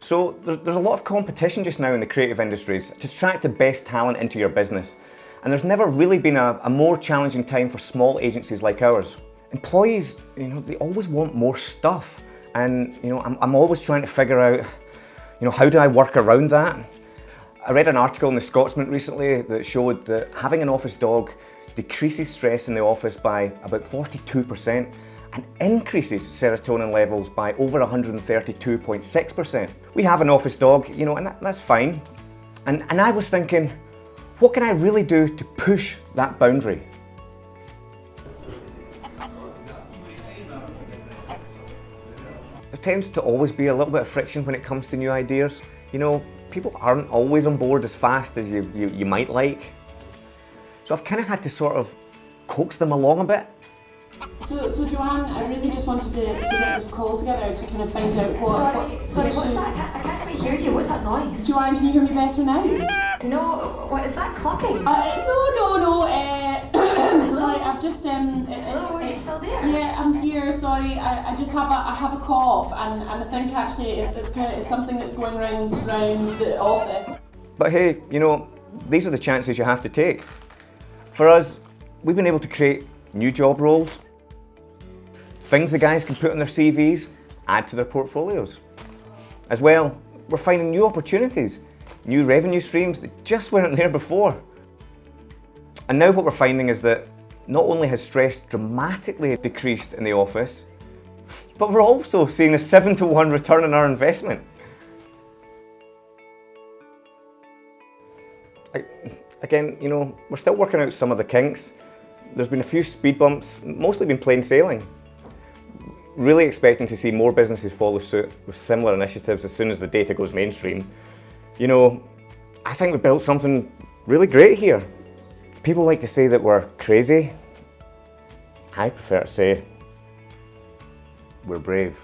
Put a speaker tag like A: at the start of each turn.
A: So there's a lot of competition just now in the creative industries to attract the best talent into your business. And there's never really been a, a more challenging time for small agencies like ours. Employees, you know, they always want more stuff. And, you know, I'm, I'm always trying to figure out, you know, how do I work around that? I read an article in The Scotsman recently that showed that having an office dog decreases stress in the office by about 42% and increases serotonin levels by over 132.6%. We have an office dog, you know, and that, that's fine. And, and I was thinking, what can I really do to push that boundary? There tends to always be a little bit of friction when it comes to new ideas. You know, people aren't always on board as fast as you, you, you might like. So I've kind of had to sort of coax them along a bit.
B: So, so Joanne, I really just wanted to, to get this call together to kind of find out what...
C: Sorry,
B: what,
C: sorry,
B: what
C: what's that? I can't, I can't quite hear you. What's that noise?
B: Joanne, can you hear me better now?
C: No, what is that clucking?
B: Uh, no, no, no. Uh, sorry, I've just um. it- It's,
C: Hello, are you
B: it's,
C: still there?
B: Yeah, I'm here. Sorry, I, I just have a I have a cough, and, and I think actually it, it's kind of it's something that's going round round the office.
A: But hey, you know, these are the chances you have to take. For us, we've been able to create new job roles, things the guys can put on their CVs, add to their portfolios. As well, we're finding new opportunities, new revenue streams that just weren't there before. And now what we're finding is that not only has stress dramatically decreased in the office, but we're also seeing a seven to one return on our investment. I- again, you know, we're still working out some of the kinks. There's been a few speed bumps, mostly been plain sailing. Really expecting to see more businesses follow suit with similar initiatives as soon as the data goes mainstream. You know, I think we built something really great here. People like to say that we're crazy. I prefer to say we're brave.